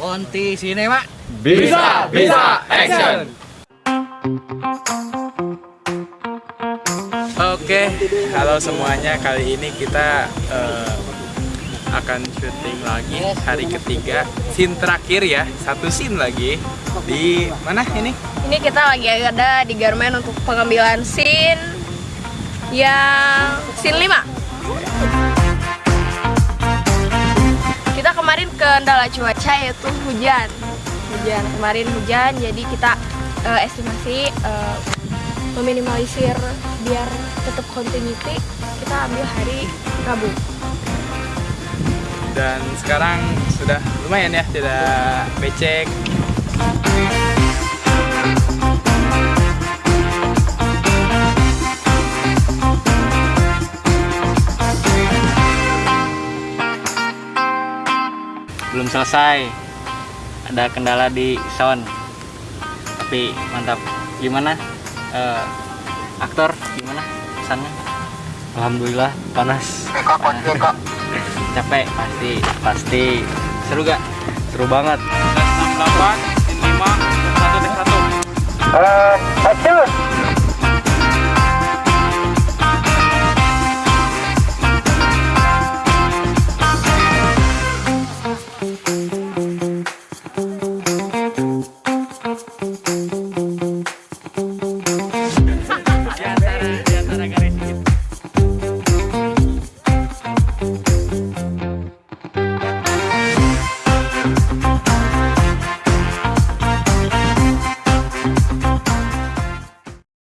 Ponti Sinema. Bisa, bisa, action. Oke, halo semuanya. Kali ini kita eh, akan syuting lagi hari ketiga. Scene terakhir ya, satu scene lagi. Di mana ini? Ini kita lagi ada di Garmen untuk pengambilan scene yang scene 5 kendala cuaca yaitu hujan. Hujan, kemarin hujan jadi kita eh, estimasi eh, meminimalisir biar tetap continuity kita ambil hari Rabu. Dan sekarang sudah lumayan ya, tidak becek. Belum selesai. Ada kendala di sound. Tapi mantap. Gimana? Eh, aktor gimana pesannya? Alhamdulillah panas. panas. Capek pasti pasti seru gak? Seru banget. 68, scene 5, 1 1. Uh!